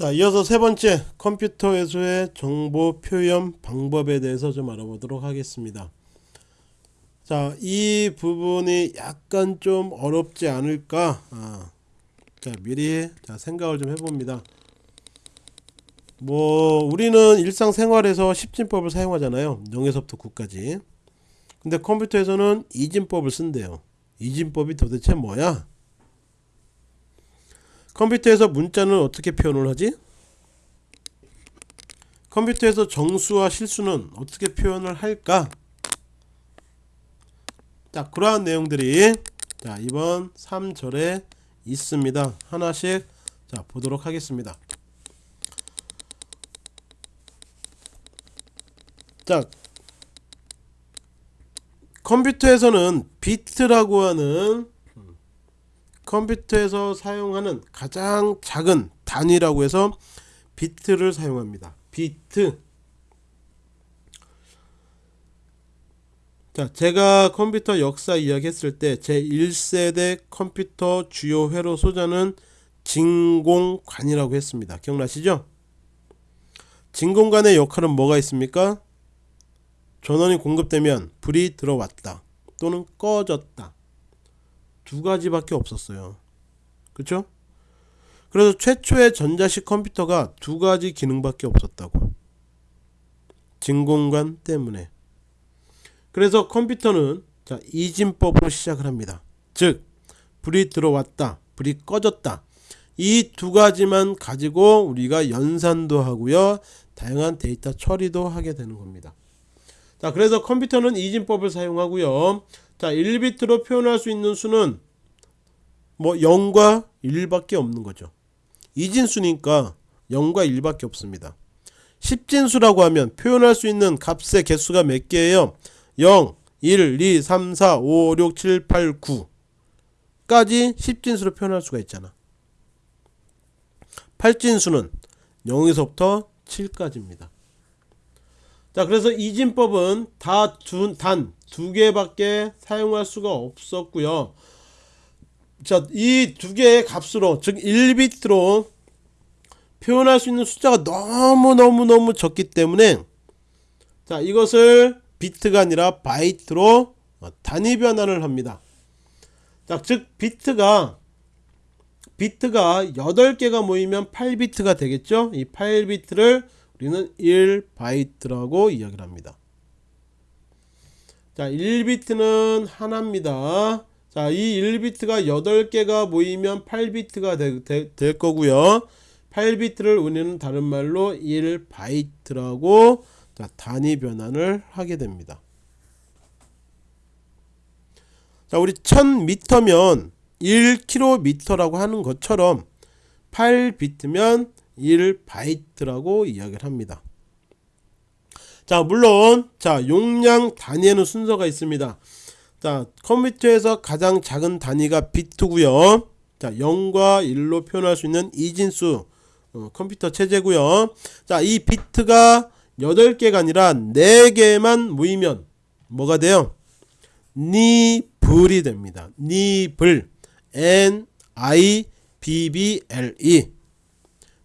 자 이어서 세 번째 컴퓨터에서의 정보 표현 방법에 대해서 좀 알아보도록 하겠습니다. 자 이 부분이 약간 좀 어렵지 않을까? 아, 자 미리 자 생각을 좀 해봅니다. 뭐 우리는 일상생활에서 십진법을 사용하잖아요. 0에서부터 9까지. 근데 컴퓨터에서는 이진법을 쓴대요. 이진법이 도대체 뭐야 컴퓨터에서 문자는 어떻게 표현을 하지? 컴퓨터에서 정수와 실수는 어떻게 표현을 할까? 자 그러한 내용들이 자 이번 3절에 있습니다. 하나씩 자 보도록 하겠습니다. 자 컴퓨터에서는 비트라고 하는 컴퓨터에서 사용하는 가장 작은 단위라고 해서 비트를 사용합니다. 비트. 자 제가 컴퓨터 역사 이야기 했을 때 제 1세대 컴퓨터 주요 회로 소자는 진공관이라고 했습니다. 기억나시죠? 진공관의 역할은 뭐가 있습니까? 전원이 공급되면 불이 들어왔다 또는 꺼졌다 두 가지밖에 없었어요. 그쵸? 그래서 최초의 전자식 컴퓨터가 두 가지 기능밖에 없었다고. 진공관 때문에. 그래서 컴퓨터는 자 이진법으로 시작을 합니다. 즉 불이 들어왔다 불이 꺼졌다. 이 두 가지만 가지고 우리가 연산도 하고요 다양한 데이터 처리도 하게 되는 겁니다. 자 그래서 컴퓨터는 이진법을 사용하고요 자 1비트로 표현할 수 있는 수는 뭐 0과 1밖에 없는 거죠. 이진수니까 0과 1밖에 없습니다. 10진수라고 하면 표현할 수 있는 값의 개수가 몇 개예요? 0 1 2 3 4 5 6 7 8 9 까지 10진수로 표현할 수가 있잖아. 8진수는 0에서부터 7까지입니다. 자 그래서 이진법은 단 두 개밖에 사용할 수가 없었고요. 자 이 두 개의 값으로 즉 1비트로 표현할 수 있는 숫자가 너무너무너무 적기 때문에 자 이것을 비트가 아니라 바이트로 단위 변환을 합니다. 자 즉 비트가 비트가 8개가 모이면 8비트가 되겠죠? 이 8비트를 우리는 1바이트라고 이야기를 합니다 자 1비트는 하나입니다. 자이 1비트가 8개가 모이면 8비트가 되, 되, 될 거고요. 8비트를 우리는 다른 말로 1바이트라고 자, 단위 변환을 하게 됩니다. 자 우리 1000m면 1km라고 하는 것처럼 8비트면 1바이트라고 이야기를 합니다 자 물론 자 용량 단위에는 순서가 있습니다. 자 컴퓨터에서 가장 작은 단위가 비트고요. 자 0과 1로 표현할 수 있는 이진수 어, 컴퓨터 체제고요. 자 이 비트가 8개가 아니라 4개만 모이면 뭐가 돼요? 니블이 됩니다. 니블 N I B B L E.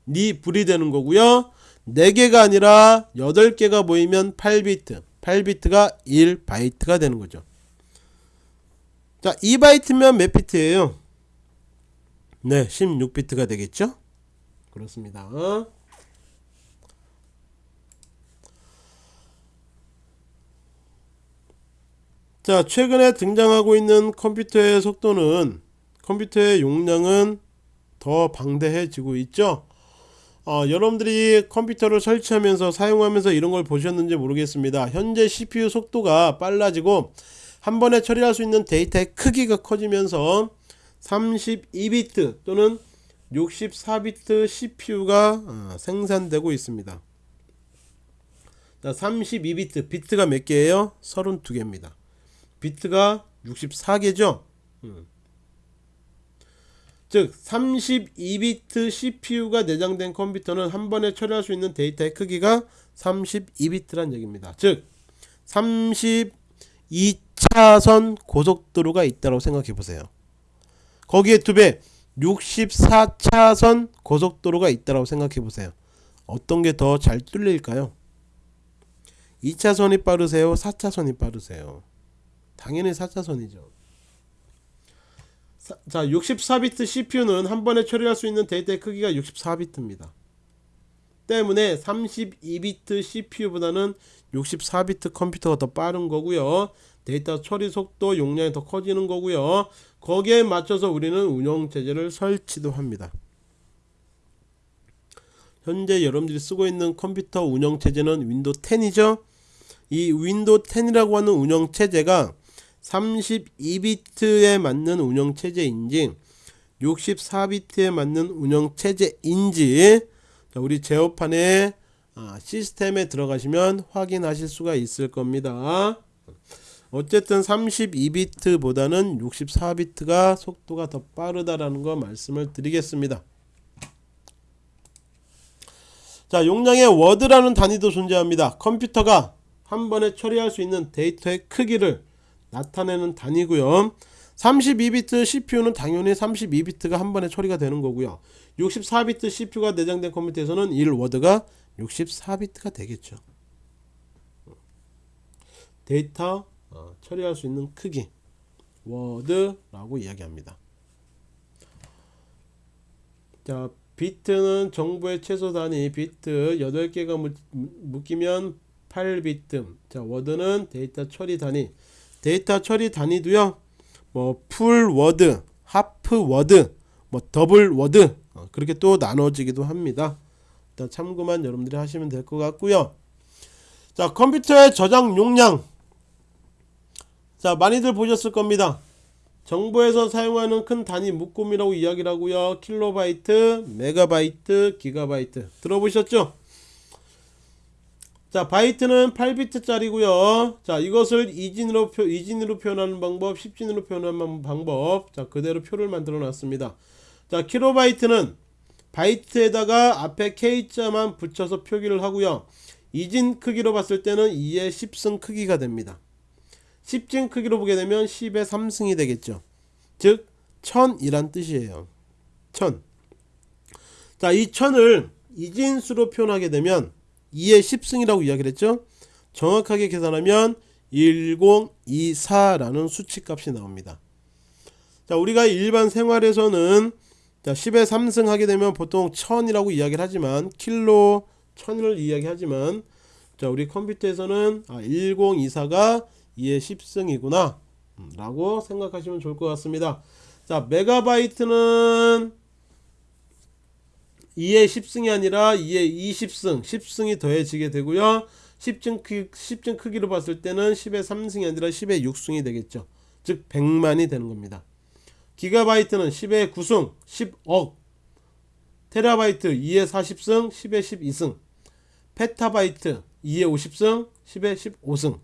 니불이 되는 거고요 4개가 아니라 8개가 모이면 8비트. 8비트가 1바이트가 되는 거죠. 자 2바이트면 몇 비트예요? 네 16비트가 되겠죠? 그렇습니다. 자 최근에 등장하고 있는 컴퓨터의 속도는 컴퓨터의 용량은 더 방대해지고 있죠 어, 여러분들이 컴퓨터를 설치하면서 사용하면서 이런 걸 보셨는지 모르겠습니다 현재 CPU 속도가 빨라지고 한 번에 처리할 수 있는 데이터의 크기가 커지면서 32비트 또는 64비트 CPU가 어, 생산되고 있습니다 자, 32비트 비트가 몇 개예요? 32개입니다 비트가 64개죠 음. 즉 32비트 CPU가 내장된 컴퓨터는 한 번에 처리할 수 있는 데이터의 크기가 32비트란 얘기입니다. 즉 32차선 고속도로가 있다고 생각해 보세요. 거기에 두 배, 64차선 고속도로가 있다고 생각해 보세요. 어떤 게 더 잘 뚫릴까요? 2차선이 빠르세요? 4차선이 빠르세요? 당연히 4차선이죠. 자, 64비트 CPU는 한 번에 처리할 수 있는 데이터의 크기가 64비트입니다. 때문에 32비트 CPU보다는 64비트 컴퓨터가 더 빠른 거고요. 데이터 처리 속도, 용량이 더 커지는 거고요. 거기에 맞춰서 우리는 운영 체제를 설치도 합니다. 현재 여러분들이 쓰고 있는 컴퓨터 운영 체제는 윈도우 10이죠. 이 윈도우 10이라고 하는 운영 체제가 32비트에 맞는 운영 체제인지 64비트에 맞는 운영 체제인지 우리 제어판의 아, 시스템에 들어가시면 확인하실 수가 있을 겁니다. 어쨌든 32비트 보다는 64비트가 속도가 더 빠르다라는 거 말씀을 드리겠습니다. 자, 용량의 워드라는 단위도 존재합니다. 컴퓨터가 한 번에 처리할 수 있는 데이터의 크기를 나타내는 단위고요. 32비트 CPU는 당연히 32비트가 한 번에 처리가 되는 거고요. 64비트 CPU가 내장된 컴퓨터에서는 1워드가 64비트가 되겠죠. 데이터 어, 처리할 수 있는 크기 워드라고 이야기합니다. 자, 비트는 정보의 최소 단위 비트 8개가 묶이면 8비트. 자, 워드는 데이터 처리 단위. 데이터 처리 단위도요. 뭐 full word, half word, 뭐 double word 어, 그렇게 또 나눠지기도 합니다. 일단 참고만 여러분들이 하시면 될 것 같고요. 자, 컴퓨터의 저장 용량. 자, 많이들 보셨을 겁니다. 정보에서 사용하는 큰 단위 묶음이라고 이야기를 하고요. 킬로바이트, 메가바이트, 기가바이트. 들어보셨죠? 자, 바이트는 8비트짜리고요. 자, 이것을 이진으로 표 이진으로 표현하는 방법, 10진으로 표현하는 방법. 자, 그대로 표를 만들어 놨습니다. 자, 킬로바이트는 바이트에다가 앞에 K자만 붙여서 표기를 하고요. 이진 크기로 봤을 때는 2의 10승 크기가 됩니다. 10진 크기로 보게 되면 10의 3승이 되겠죠. 즉 1000이란 뜻이에요. 1000. 자, 이 1000을 이진수로 표현하게 되면 2의 10승이라고 이야기를 했죠. 정확하게 계산하면 1024라는 수치값이 나옵니다. 자, 우리가 일반 생활에서는 자, 10에 3승 하게 되면 보통 1000이라고 이야기를 하지만 킬로 1000을 이야기하지만 자, 우리 컴퓨터에서는 아, 1024가 2의 10승이구나 음, 라고 생각하시면 좋을 것 같습니다. 자, 메가바이트는 2의 10승이 아니라 2의 20승, 10승이 더해지게 되고요. 10층, 크, 10층 크기로 봤을 때는 10의 3승이 아니라 10의 6승이 되겠죠. 즉 100만이 되는 겁니다. 기가바이트는 10의 9승, 10억. 테라바이트 2의 40승, 10의 12승. 페타바이트 2의 50승, 10의 15승.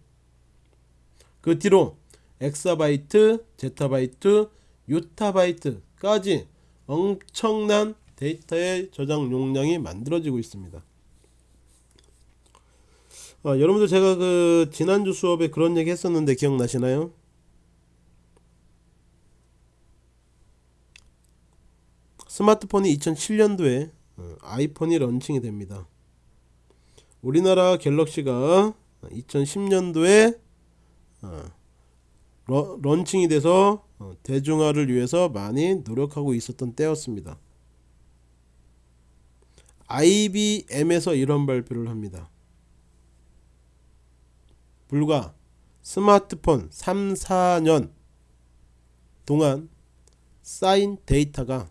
그 뒤로 엑사바이트, 제타바이트, 유타바이트까지 엄청난 데이터의 저장 용량이 만들어지고 있습니다. 아, 여러분들 제가 그 지난주 수업에 그런 얘기 했었는데 기억나시나요? 스마트폰이 2007년도에 어, 아이폰이 런칭이 됩니다. 우리나라 갤럭시가 2010년도에 어, 런칭이 돼서 어, 대중화를 위해서 많이 노력하고 있었던 때였습니다. IBM에서 이런 발표를 합니다. 불과 스마트폰 3, 4년 동안 쌓인 데이터가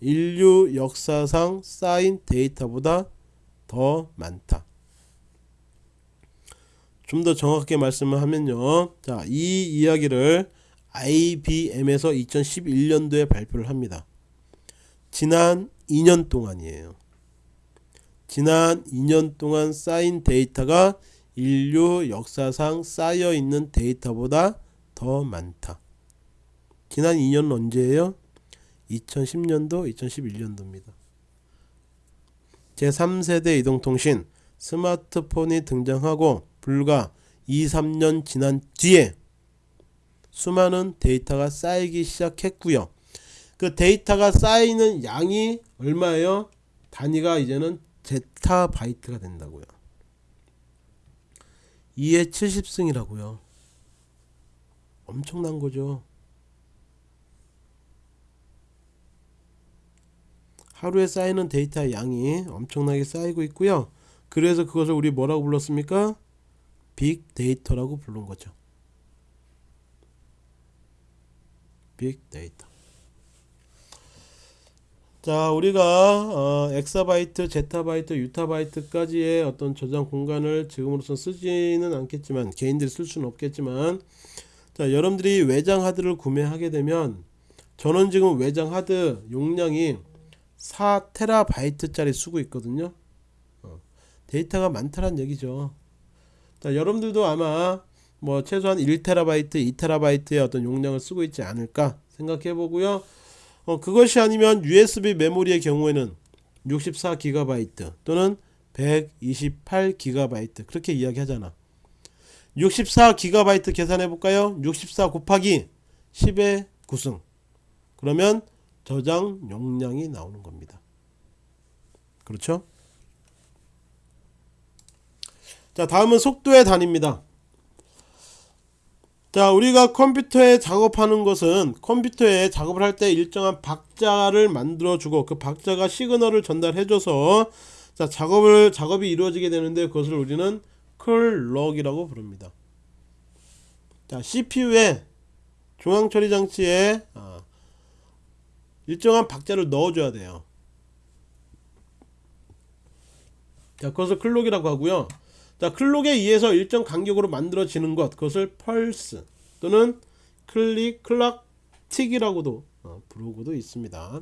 인류 역사상 쌓인 데이터보다 더 많다. 좀 더 정확하게 말씀을 하면요. 자, 이 이야기를 IBM에서 2011년도에 발표를 합니다. 지난 2년 동안이에요. 지난 2년 동안 쌓인 데이터가 인류 역사상 쌓여 있는 데이터보다 더 많다. 지난 2년은 언제예요? 2010년도, 2011년도입니다. 제3세대 이동통신 스마트폰이 등장하고 불과 2, 3년 지난 뒤에 수많은 데이터가 쌓이기 시작했고요. 그 데이터가 쌓이는 양이 얼마예요? 단위가 이제는 제타바이트가 된다고요. 2의 70승이라고요. 엄청난 거죠. 하루에 쌓이는 데이터의 양이 엄청나게 쌓이고 있고요. 그래서 그것을 우리 뭐라고 불렀습니까? 빅데이터라고 부른 거죠. 빅데이터. 자, 우리가 어, 엑사바이트, 제타바이트, 유타바이트까지의 어떤 저장 공간을 지금으로선 쓰지는 않겠지만 개인들이 쓸 수는 없겠지만 자, 여러분들이 외장 하드를 구매하게 되면 저는 지금 외장 하드 용량이 4테라바이트 짜리 쓰고 있거든요. 어, 데이터가 많다는 얘기죠. 자, 여러분들도 아마 뭐 최소한 1테라바이트, 2테라바이트의 어떤 용량을 쓰고 있지 않을까 생각해 보고요. 어, 그것이 아니면 USB 메모리의 경우에는 64GB 또는 128GB 그렇게 이야기하잖아. 64GB 계산해 볼까요? 64 곱하기 10의 9승. 그러면 저장 용량이 나오는 겁니다. 그렇죠? 자, 다음은 속도의 단위입니다. 자, 우리가 컴퓨터에 작업하는 것은 컴퓨터에 작업을 할 때 일정한 박자를 만들어 주고 그 박자가 시그널을 전달해 줘서 자, 작업을 작업이 이루어지게 되는데 그것을 우리는 클럭이라고 부릅니다. 자, CPU에 중앙 처리 장치에 아, 일정한 박자를 넣어 줘야 돼요. 자, 그것을 클록이라고 하고요. 자, 클록에 의해서 일정 간격으로 만들어지는 것, 그것을 펄스 또는 클릭, 클락, 틱이라고도 어, 부르고도 있습니다.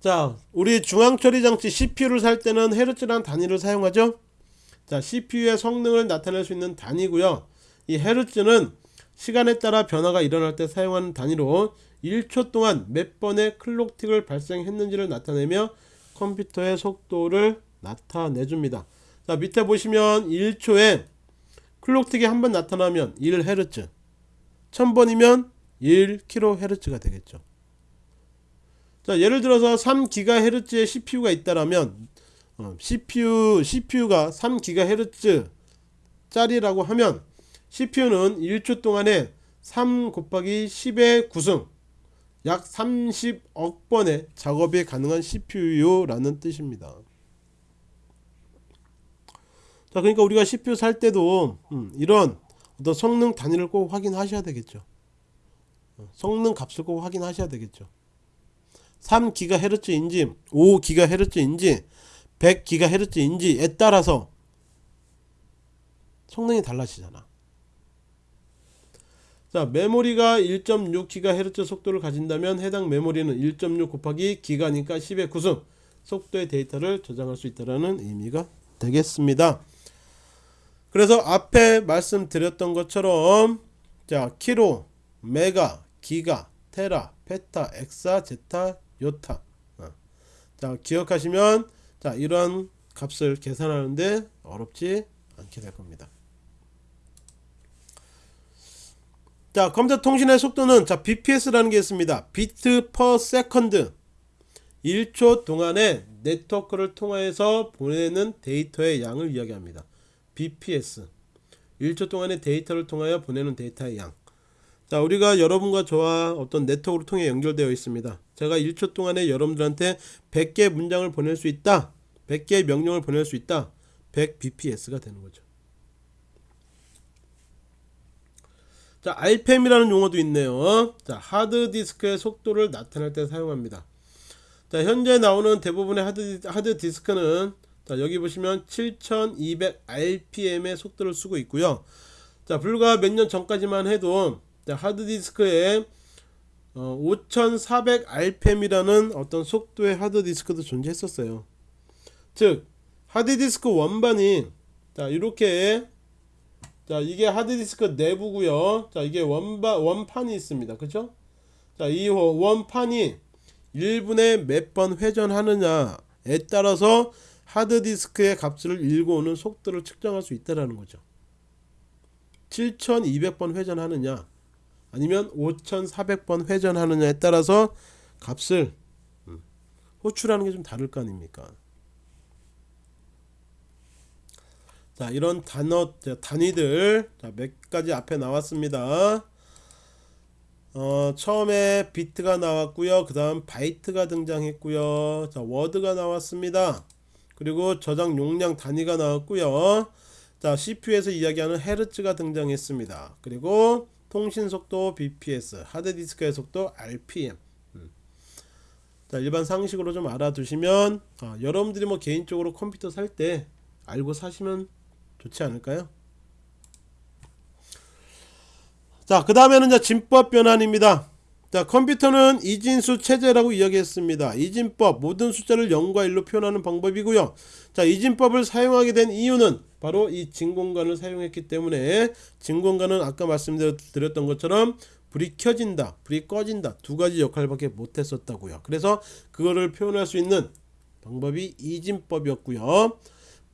자, 우리 중앙 처리 장치 CPU를 살 때는 헤르츠라는 단위를 사용하죠. 자, CPU의 성능을 나타낼 수 있는 단위고요. 이 헤르츠는 시간에 따라 변화가 일어날 때 사용하는 단위로 1초 동안 몇 번의 클록틱을 발생했는지를 나타내며 컴퓨터의 속도를 나타내 줍니다. 자 밑에 보시면 1초에 클록틱이 한 번 나타나면 1Hz 1000번이면 1kHz가 되겠죠. 자 예를 들어서 3GHz의 CPU가 있다라면 어, CPU CPU가 3GHz 짜리라고 하면 CPU는 1초 동안에 3 곱하기 10의 9승 약 30억 번의 작업이 가능한 CPU라는 뜻입니다. 자, 그러니까 우리가 CPU 살 때도 음, 이런 어떤 성능 단위를 꼭 확인하셔야 되겠죠. 어, 성능 값을 꼭 확인하셔야 되겠죠. 3GHz인지 5GHz인지 100GHz인지에 따라서 성능이 달라지잖아. 자 메모리가 1.6GHz 속도를 가진다면 해당 메모리는 1.6 곱하기 기가니까 10의 9승 속도의 데이터를 저장할 수 있다는 의미가 되겠습니다. 그래서 앞에 말씀드렸던 것처럼 자 키로, 메가, 기가, 테라, 페타, 엑사, 제타, 요타 어. 자 기억하시면 자 이런 값을 계산하는데 어렵지 않게 될 겁니다. 자 컴퓨터 통신의 속도는 자 bps라는 게 있습니다 bit per second 1초 동안에 네트워크를 통해서 보내는 데이터의 양을 이야기합니다 bps 1초 동안에 데이터를 통하여 보내는 데이터의 양 자, 우리가 여러분과 저와 어떤 네트워크를 통해 연결되어 있습니다. 제가 1초 동안에 여러분들한테 100개 문장을 보낼 수 있다. 100개의 명령을 보낼 수 있다. 100 bps가 되는 거죠. 자, RPM이라는 용어도 있네요. 자, 하드디스크의 속도를 나타낼 때 사용합니다. 자, 현재 나오는 대부분의 하드, 하드디스크는 자, 여기 보시면 7200 RPM의 속도를 쓰고 있고요. 자, 불과 몇 년 전까지만 해도 자, 하드디스크에 어, 5400 RPM이라는 어떤 속도의 하드디스크도 존재했었어요. 즉, 하드디스크 원반이 자, 이렇게 자 이게 하드디스크 내부고요 자 이게 원바, 원판이 있습니다 그죠 자이 원판이 1분에 몇 번 회전하느냐에 따라서 하드디스크의 값을 읽어오는 속도를 측정할 수 있다는 거죠. 7200번 회전하느냐 아니면 5400번 회전하느냐에 따라서 값을 음, 호출하는 게 좀 다를 거 아닙니까? 자 이런 단어 단위들 자, 몇 가지 앞에 나왔습니다. 어, 처음에 비트가 나왔고요. 그 다음 바이트가 등장했고요. 자 워드가 나왔습니다 그리고 저장 용량 단위가 나왔고요. 자 CPU에서 이야기하는 헤르츠가 등장했습니다. 그리고 통신 속도 BPS 하드디스크의 속도 RPM 음. 자 일반 상식으로 좀 알아두시면 아, 여러분들이 뭐 개인적으로 컴퓨터 살 때 알고 사시면 좋지 않을까요? 자그 다음에는 진법 변환입니다 자 컴퓨터는 이진수 체제라고 이야기했습니다. 이진법 모든 숫자를 0과 1로 표현하는 방법이고요. 자 이진법을 사용하게 된 이유는 바로 이 진공관을 사용했기 때문에 진공관은 아까 말씀드렸던 것처럼 불이 켜진다 불이 꺼진다 두 가지 역할밖에 못했었다고요. 그래서 그거를 표현할 수 있는 방법이 이진법이었고요.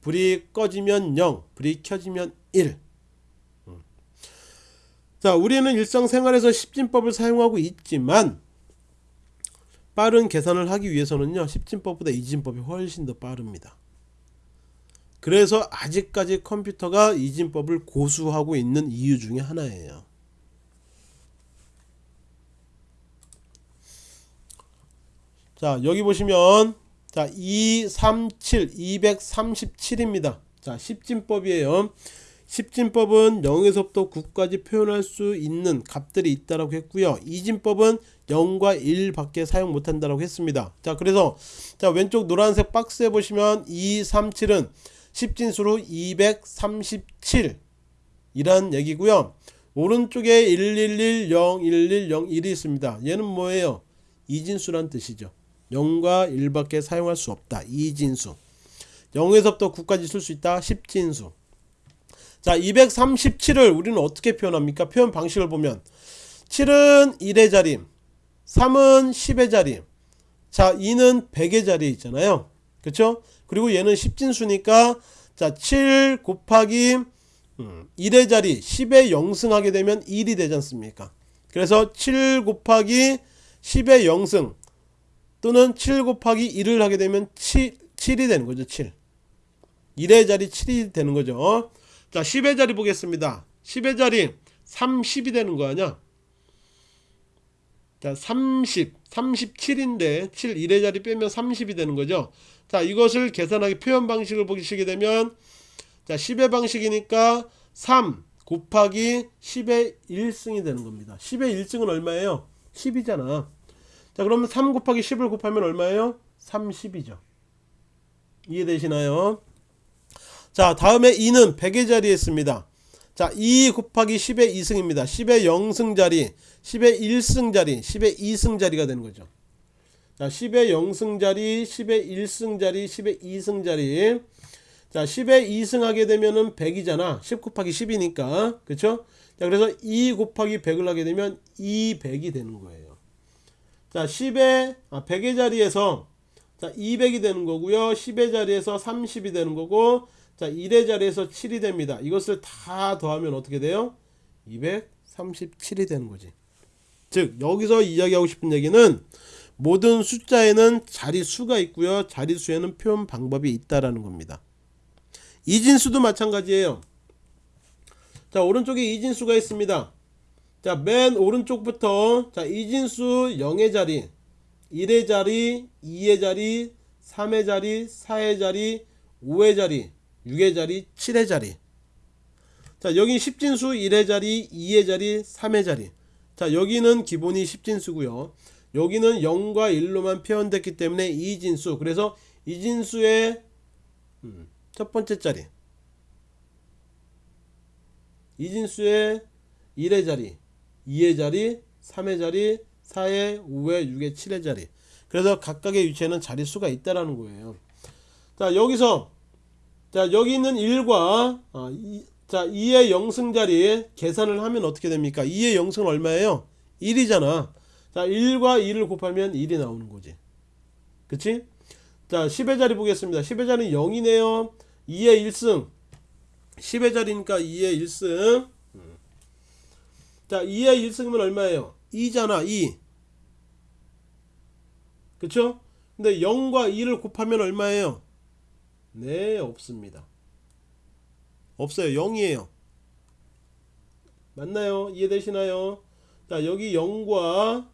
불이 꺼지면 0 불이 켜지면 1 자, 우리는 일상생활에서 십진법을 사용하고 있지만 빠른 계산을 하기 위해서는요. 십진법보다 이진법이 훨씬 더 빠릅니다. 그래서 아직까지 컴퓨터가 이진법을 고수하고 있는 이유 중에 하나예요. 자, 여기 보시면 자, 237 237입니다. 자, 십진법이에요. 십진법은 0에서부터 9까지 표현할 수 있는 값들이 있다라고 했고요. 이진법은 0과 1 밖에 사용 못한다라고 했습니다. 자, 그래서 자, 왼쪽 노란색 박스에 보시면 2, 3, 7은 십진수로 237 이란 얘기고요. 오른쪽에 111, 0, 11, 0, 1이 있습니다. 얘는 뭐예요? 이진수란 뜻이죠. 0과 1 밖에 사용할 수 없다. 이진수. 0에서부터 9까지 쓸 수 있다. 십진수. 자 237을 우리는 어떻게 표현합니까? 표현 방식을 보면 7은 1의 자리 3은 10의 자리 자 2는 100의 자리에 있잖아요. 그쵸? 그리고 얘는 10진수니까 자 7 곱하기 1의 음, 자리 10에 0승하게 되면 1이 되지 않습니까? 그래서 7 곱하기 10의 0승 또는 7 곱하기 1을 하게 되면 7, 7이 되는 거죠 7 1의 자리 7이 되는 거죠 자 10의 자리 보겠습니다. 10의 자리 30이 되는 거 아니야? 자 30, 37인데 7 1의 자리 빼면 30이 되는 거죠? 자 이것을 계산하기 표현 방식을 보시게 되면 자 10의 방식이니까 3 곱하기 10의 1승이 되는 겁니다. 10의 1승은 얼마예요? 10이잖아. 자 그러면 3 곱하기 10을 곱하면 얼마예요? 30이죠. 이해되시나요 자 다음에 2는 100의 자리에 있습니다. 자 2 곱하기 10의 2승입니다. 10의 0승 자리 10의 1승 자리 10의 2승 자리가 되는 거죠. 자 10의 0승 자리 10의 1승 자리 10의 2승 자리. 자 10의 2승 하게 되면은 100이잖아. 10 곱하기 10이니까. 그쵸? 자 그래서 2 곱하기 100을 하게 되면 200이 되는 거예요. 자 10의 아 100의 자리에서 자 200이 되는 거고요. 10의 자리에서 30이 되는 거고 자 1의 자리에서 7이 됩니다. 이것을 다 더하면 어떻게 돼요? 237이 되는 거지. 즉 여기서 이야기하고 싶은 얘기는 모든 숫자에는 자리수가 있고요. 자리수에는 표현 방법이 있다라는 겁니다. 이진수도 마찬가지예요. 자 오른쪽에 이진수가 있습니다. 자 맨 오른쪽부터 자 이진수 0의 자리 1의 자리 2의 자리 3의 자리 4의 자리 5의 자리 6의 자리 7의 자리. 자 여기 10진수 1의 자리 2의 자리 3의 자리. 자 여기는 기본이 10진수고요. 여기는 0과 1로만 표현됐기 때문에 2진수. 그래서 이진수의 음, 첫 번째 자리. 이진수의 1의 자리 2의 자리 3의 자리 4의 5의 6의 7의 자리. 그래서 각각의 위치에는 자리수가 있다라는 거예요. 자 여기서 자 여기 있는 1과 어, 이, 자 2의 0승 자리에 계산을 하면 어떻게 됩니까? 2의 0승은 얼마예요? 1이잖아. 자 1과 2를 곱하면 1이 나오는 거지. 그치? 자 10의 자리 보겠습니다. 10의 자리는 0이네요. 2의 1승. 10의 자리니까 2의 1승. 자 2의 1승이면 얼마예요? 2잖아 2 그쵸? 근데 0과 2를 곱하면 얼마예요 네 없습니다. 없어요. 0이에요. 맞나요? 이해되시나요? 자 여기 0과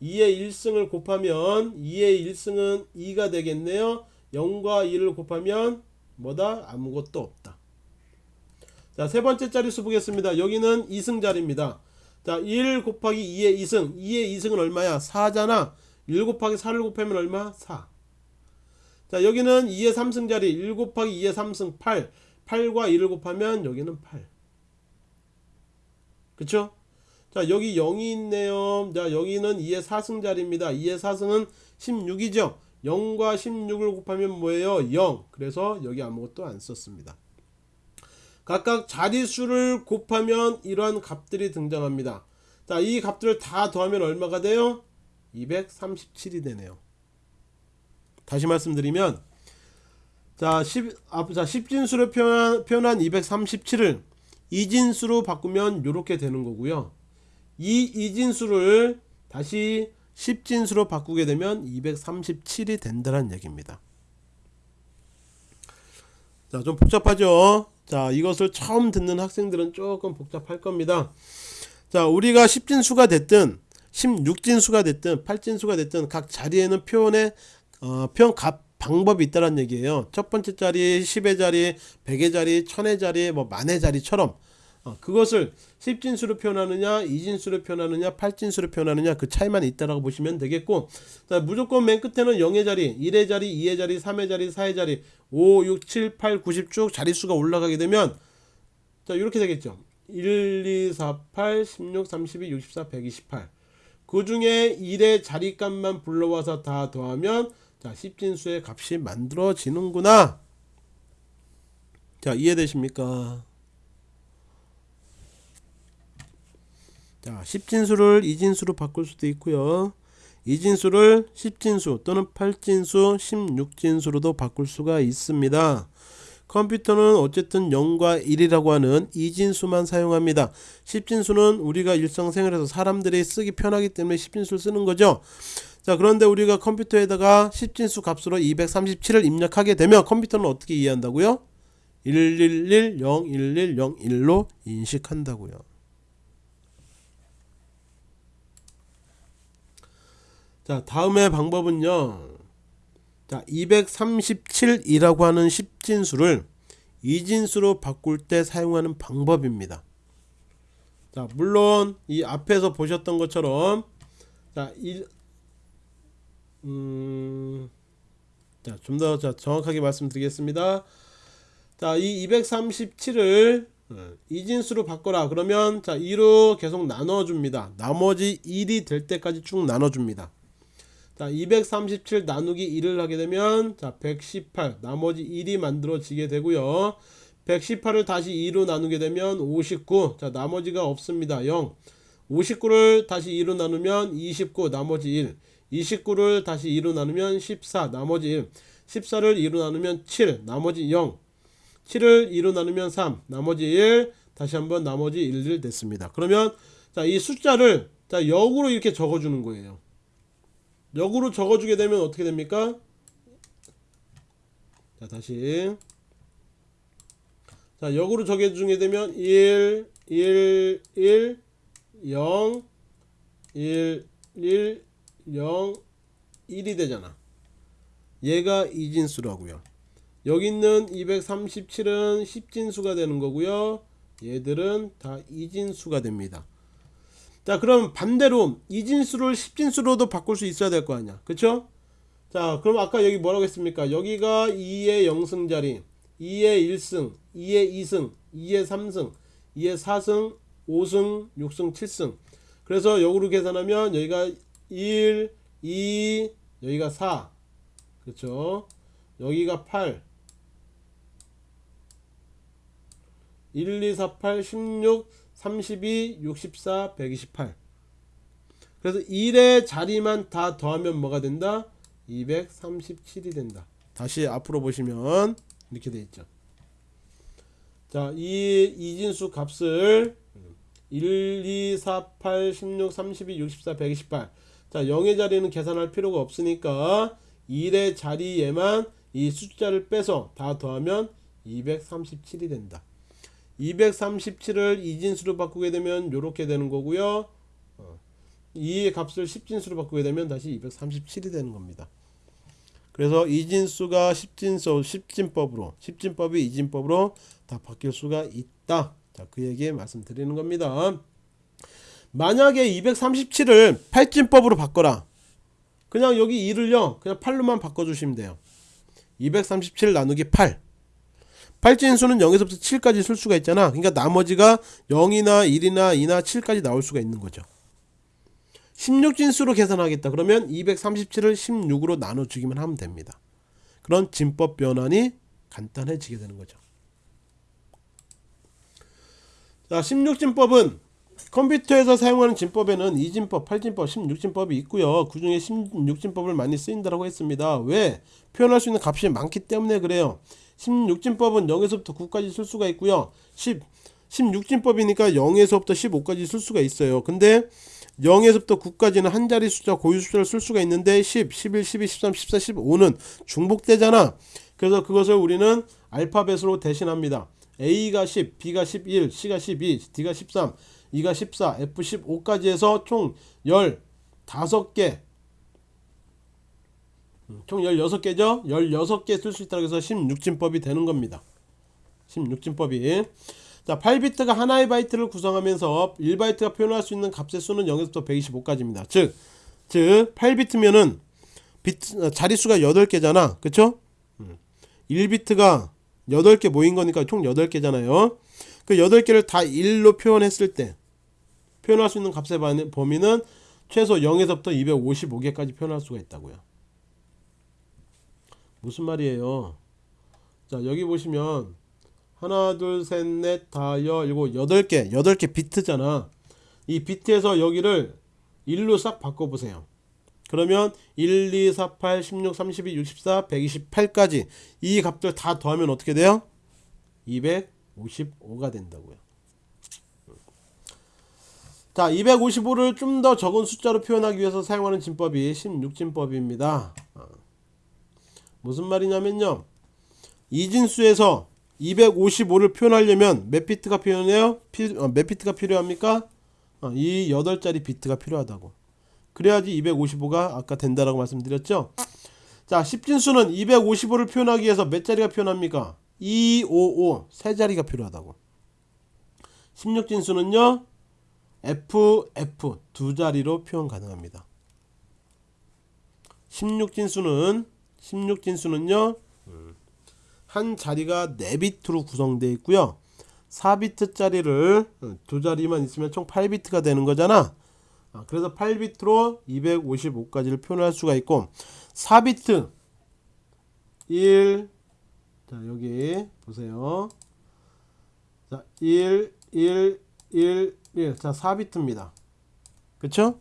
2의 1승을 곱하면 2의 1승은 2가 되겠네요. 0과 2를 곱하면 뭐다? 아무것도 없다. 자 세번째 자리수 보겠습니다. 여기는 2승 자리입니다. 자1 곱하기 2의 2승. 2의 2승은 얼마야? 4잖아. 1 곱하기 4를 곱하면 얼마? 4 자 여기는 2의 3승 자리 1 곱하기 2의 3승 8 8과 2를 곱하면 여기는 8 그쵸? 자 여기 0이 있네요. 자 여기는 2의 4승 자리입니다. 2의 4승은 16이죠? 0과 16을 곱하면 뭐예요? 0 그래서 여기 아무것도 안 썼습니다. 각각 자릿수를 곱하면 이러한 값들이 등장합니다. 자 이 값들을 다 더하면 얼마가 돼요? 237이 되네요 다시 말씀드리면 자, 10, 아, 자 10진수로 표현, 표현한 237을 이진수로 바꾸면 이렇게 되는 거고요 이 이진수를 다시 10진수로 바꾸게 되면 237이 된다는 얘기입니다. 자, 좀 복잡하죠? 자, 이것을 처음 듣는 학생들은 조금 복잡할 겁니다. 자, 우리가 10진수가 됐든 16진수가 됐든 8진수가 됐든 각 자리에는 표현의 어, 표현 값 방법이 있다는 얘기예요. 첫 번째 자리, 10의 자리, 100의 자리, 1000의 자리, 뭐 만의 자리처럼. 어, 그것을 10진수로 표현하느냐 2진수로 표현하느냐 8진수로 표현하느냐 그 차이만 있다라고 보시면 되겠고 자, 무조건 맨 끝에는 0의 자리 1의 자리 2의 자리 3의 자리 4의 자리 5 6 7 8 90 쭉 자릿수가 올라가게 되면 자 이렇게 되겠죠. 1 2 4 8 16 32 64 128 그 중에 1의 자리값만 불러와서 다 더하면 자 10진수의 값이 만들어지는구나 자 이해되십니까 자, 10진수를 2진수로 바꿀 수도 있고요. 2진수를 10진수 또는 8진수, 16진수로도 바꿀 수가 있습니다. 컴퓨터는 어쨌든 0과 1이라고 하는 2진수만 사용합니다. 10진수는 우리가 일상생활에서 사람들이 쓰기 편하기 때문에 10진수를 쓰는 거죠. 자 그런데 우리가 컴퓨터에다가 10진수 값으로 237을 입력하게 되면 컴퓨터는 어떻게 이해한다고요? 111 0 110 1로 인식한다고요. 자 다음의 방법은요 자 237이라고 하는 10진수를 2진수로 바꿀 때 사용하는 방법입니다 자 물론 이 앞에서 보셨던 것처럼 자, 일, 음, 자, 좀 더 정확하게 말씀드리겠습니다. 자, 이 237을 어, 이진수로 바꿔라. 그러면 자, 2로 계속 나눠 줍니다. 나머지 1이 될 때까지 쭉 나눠 줍니다. 자, 237 나누기 1을 하게 되면 자, 118 나머지 1이 만들어지게 되고요. 118을 다시 2로 나누게 되면 59. 자, 나머지가 없습니다. 0. 59를 다시 2로 나누면 29 나머지 1. 29를 다시 2로 나누면 14 나머지 1. 14를 2로 나누면 7 나머지 0. 7을 2로 나누면 3 나머지 1. 다시 한번 나머지 1을 됐습니다. 그러면 자, 이 숫자를 자, 역으로 이렇게 적어 주는 거예요. 역으로 적어주게 되면 어떻게 됩니까? 자 다시 자 역으로 적어주게 되면 1 1 1 0 1 1 0 1이 되잖아. 얘가 이진수라고요. 여기 있는 237은 10진수가 되는 거고요. 얘들은 다 이진수가 됩니다. 자 그럼 반대로 이진수를 10진수로도 바꿀 수 있어야 될 거 아니야. 그쵸? 자 그럼 아까 여기 뭐라고 했습니까? 여기가 2의 0승 자리 2의 1승 2의 2승 2의 3승 2의 4승 5승 6승 7승. 그래서 역으로 계산하면 여기가 1 2 여기가 4 그렇죠? 여기가 8 1 2 4 8 16 32, 64, 128 그래서 1의 자리만 다 더하면 뭐가 된다? 237이 된다. 다시 앞으로 보시면 이렇게 돼 있죠. 자, 이 이진수 값을 1, 2, 4, 8, 16, 32, 64, 128. 자, 0의 자리는 계산할 필요가 없으니까 1의 자리에만 이 숫자를 빼서 다 더하면 237이 된다. 237을 이진수로 바꾸게 되면 이렇게 되는 거고요. 어, 이 값을 10진수로 바꾸게 되면 다시 237이 되는 겁니다. 그래서 이진수가 10진수 10진법으로 10진법이 이진법으로 다 바뀔 수가 있다. 자, 그 얘기 말씀드리는 겁니다. 만약에 237을 8진법으로 바꿔라. 그냥 여기 2를요. 그냥 8로만 바꿔 주시면 돼요. 237 나누기 8. 8진수는 0에서부터 7까지 쓸 수가 있잖아. 그러니까 나머지가 0이나 1이나 2나 7까지 나올 수가 있는 거죠. 16진수로 계산하겠다. 그러면 237을 16으로 나눠주기만 하면 됩니다. 그런 진법 변환이 간단해지게 되는 거죠. 자, 16진법은 컴퓨터에서 사용하는 진법에는 2진법, 8진법, 16진법이 있고요. 그 중에 16진법을 많이 쓰인다고 했습니다. 왜? 표현할 수 있는 값이 많기 때문에 그래요. 16진법은 0에서부터 9까지 쓸 수가 있고요. 10, 16진법이니까 0에서부터 15까지 쓸 수가 있어요. 근데 0에서부터 9까지는 한 자리 숫자 고유 숫자를 쓸 수가 있는데 10, 11, 12, 13, 14, 15는 중복되잖아. 그래서 그것을 우리는 알파벳으로 대신합니다. A가 10, B가 11, C가 12, D가 13, E가 14, F 15까지 해서 총 15개 음, 총 16개죠? 16개 쓸 수 있다고 해서 16진법이 되는 겁니다. 16진법이 자 8비트가 하나의 바이트를 구성하면서 1바이트가 표현할 수 있는 값의 수는 0에서부터 125까지입니다. 즉, 즉 8비트면은 비트, 자릿수가 8개잖아. 그쵸? 1비트가 8개 모인 거니까 총 8개잖아요. 그 8개를 다 1로 표현했을 때 표현할 수 있는 값의 범위는 최소 0에서부터 255개까지 표현할 수가 있다고요. 무슨 말이에요? 자, 여기 보시면 하나, 둘, 셋, 넷, 다, 여, 일곱, 여덟 개, 여덟 개 비트잖아. 이 비트에서 여기를 1로 싹 바꿔보세요. 그러면 1, 2, 4, 8, 16, 32, 64, 128까지 이 값들 다 더하면 어떻게 돼요? 255가 된다고요. 자, 255를 좀 더 적은 숫자로 표현하기 위해서 사용하는 진법이 16진법입니다. 무슨 말이냐면요. 이진수에서 255를 표현하려면 몇 비트가 필요해요? 피, 어, 몇 비트가 필요합니까? 어, 이 8자리 비트가 필요하다고. 그래야지 255가 아까 된다라고 말씀드렸죠. 자, 10진수는 255를 표현하기 위해서 몇 자리가 필요합니까? 255, 세 자리가 필요하다고. 16진수는요. F, F 두 자리로 표현 가능합니다. 16진수는 16진수는요. 한 자리가 4비트로 구성되어 있고요. 4비트짜리를 두 자리만 있으면 총 8비트가 되는 거잖아. 아, 그래서 8비트로 255까지를 표현할 수가 있고 4비트 1 자, 여기 보세요. 자, 1 1 1 1 자, 4비트입니다. 그쵸?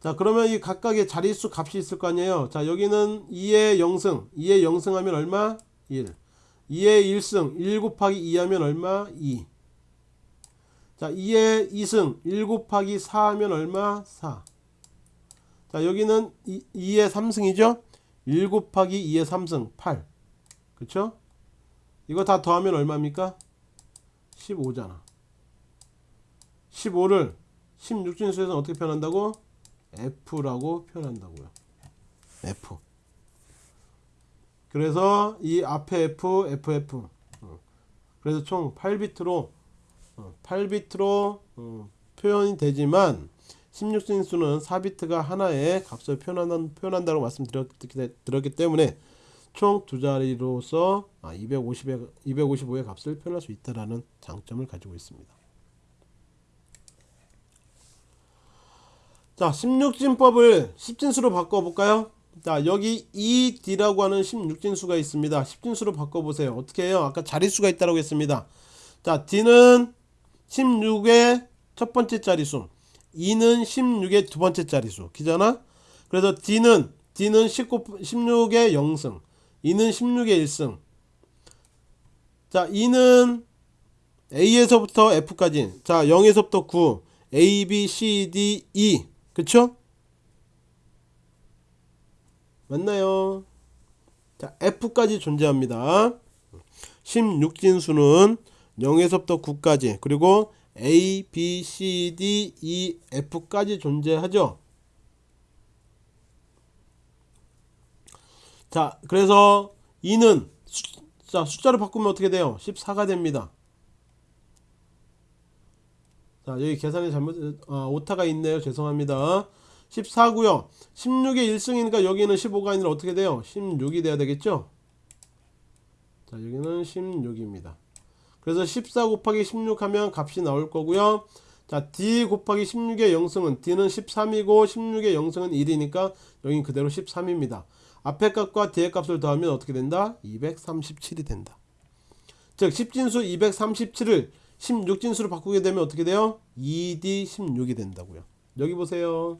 자, 그러면 이 각각의 자릿수 값이 있을 거 아니에요. 자, 여기는 2의 0승. 2의 0승 하면 얼마? 1. 2의 1승 1 곱하기 2 하면 얼마? 2. 자 2의 2승 1 곱하기 4 하면 얼마? 4. 자 여기는 2, 2의 3승이죠? 1 곱하기 2의 3승 8. 그쵸? 이거 다 더하면 얼마입니까? 15잖아. 15를 16진수에서는 어떻게 표현한다고? F라고 표현한다고요. F. 그래서 이 앞에 F, FF 어. 그래서 총 8비트로 8비트로 어, 표현이 되지만 16진수는 4비트가 하나의 값을 표현한, 표현한다고 말씀드렸기 때문에 총 두 자리로서 250의, 255의 값을 표현할 수 있다는 장점을 가지고 있습니다. 자, 16진법을 10진수로 바꿔볼까요? 자 여기 ED라고 하는 16진수가 있습니다. 10진수로 바꿔보세요. 어떻게 해요? 아까 자릿수가 있다고 했습니다. 자 D는 16의 첫 번째 자릿수 E는 16의 두 번째 자릿수. 기잖아? 그래서 D는 D는 19, 16의 0승 E는 16의 1승. 자 E는 A에서부터 F까지. 자 0에서부터 9 A, B, C, D, E 그쵸? 맞나요? 자 F까지 존재합니다 16진수는 0에서부터 9까지 그리고 A, B, C, D, E, F까지 존재하죠 자 그래서 2는 숫자, 숫자로 바꾸면 어떻게 돼요 14가 됩니다 자 여기 계산이 잘못 아, 오타가 있네요. 죄송합니다. 14고요. 16의 1승이니까 여기는 15가 아니라 어떻게 돼요? 16이 돼야 되겠죠? 자 여기는 16입니다. 그래서 14 곱하기 16 하면 값이 나올 거고요. 자 D 곱하기 16의 0승은 D는 13이고 16의 0승은 1이니까 여긴 그대로 13입니다. 앞에 값과 뒤에 값을 더하면 어떻게 된다? 237이 된다. 즉 10진수 237을 16진수로 바꾸게 되면 어떻게 돼요? 2D16이 된다고요. 여기 보세요.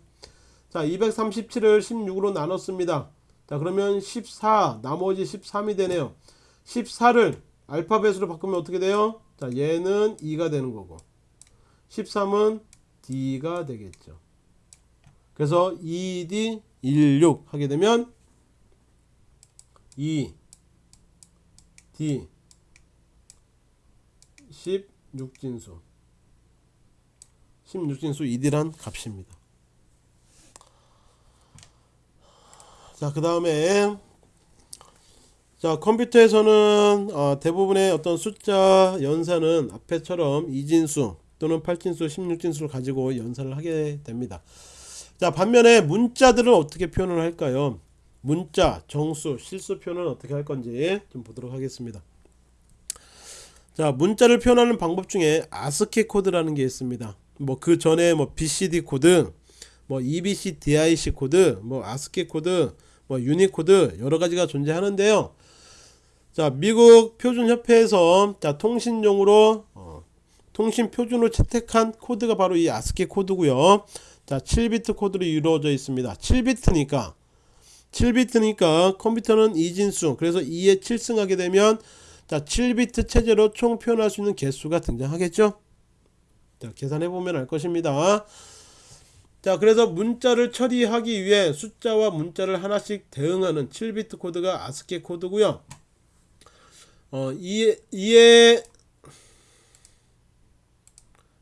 자 237을 16으로 나눴습니다. 자 그러면 14 나머지 13이 되네요. 14를 알파벳으로 바꾸면 어떻게 돼요? 자 얘는 2가 되는 거고 13은 D가 되겠죠. 그래서 2D16 하게 되면 2 D 16 진수. 16진수 2D란 값입니다. 자그 다음에 자 컴퓨터에서는 어, 대부분의 어떤 숫자 연산은 앞에처럼 2진수 또는 8진수 16진수를 가지고 연산을 하게 됩니다. 자 반면에 문자들은 어떻게 표현을 할까요? 문자, 정수, 실수표는 어떻게 할 건지 좀 보도록 하겠습니다. 자, 문자를 표현하는 방법 중에 아스키 코드라는 게 있습니다. 뭐 그 전에 뭐 BCD 코드, 뭐 EBCDIC 코드, 뭐 아스키 코드, 뭐 유니코드 여러 가지가 존재하는데요. 자, 미국 표준협회에서 자 통신용으로 어, 통신 표준으로 채택한 코드가 바로 이 아스키 코드고요. 자, 7비트 코드로 이루어져 있습니다. 7비트니까 7비트니까 컴퓨터는 이진수 그래서 2의 7승하게 되면 자 7비트 체제로 총 표현할 수 있는 개수가 등장하겠죠? 자 계산해 보면 알 것입니다. 자 그래서 문자를 처리하기 위해 숫자와 문자를 하나씩 대응하는 7비트 코드가 아스키 코드고요. 어 2에 2에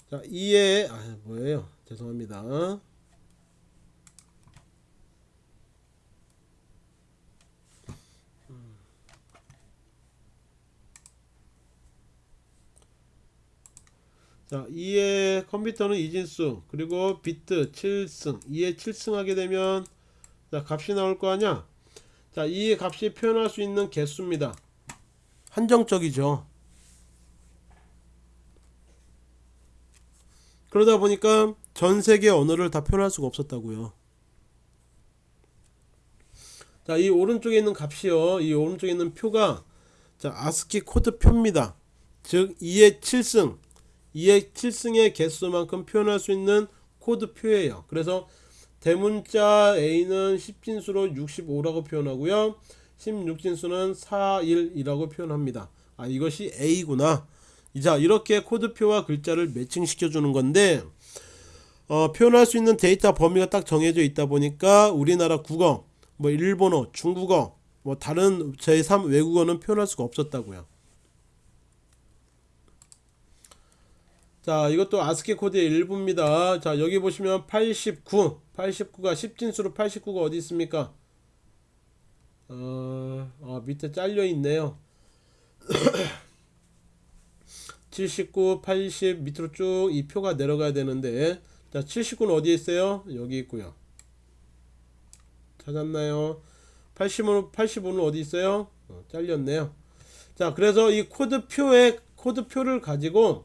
자 2에 아 뭐예요? 죄송합니다 자 2의 컴퓨터는 이진수 그리고 비트 7승 2에 7승 하게 되면 자 값이 나올 거 아니야? 자 2의 값이 표현할 수 있는 개수입니다. 한정적이죠. 그러다 보니까 전 세계 언어를 다 표현할 수가 없었다고요. 자 이 오른쪽에 있는 값이요. 이 오른쪽에 있는 표가 자 아스키 코드 표입니다. 즉 2의 7승 2의 7승의 개수만큼 표현할 수 있는 코드 표예요. 그래서 대문자 A는 10진수로 65라고 표현하고요. 16진수는 41이라고 표현합니다. 아 이것이 A구나. 자 이렇게 코드표와 글자를 매칭시켜 주는 건데 어, 표현할 수 있는 데이터 범위가 딱 정해져 있다 보니까 우리나라 국어, 뭐 일본어, 중국어, 뭐 다른 제3 외국어는 표현할 수가 없었다고요. 자 이것도 아스키 코드의 일부입니다. 자 여기 보시면 89 89가 10진수로 89가 어디 있습니까? 어, 어 밑에 잘려 있네요. 79 80 밑으로 쭉 이 표가 내려가야 되는데 자 79는 어디에 있어요? 여기 있고요. 찾았나요? 85는 85는 어디 있어요? 어, 잘렸네요. 자 그래서 이 코드표의 코드표를 가지고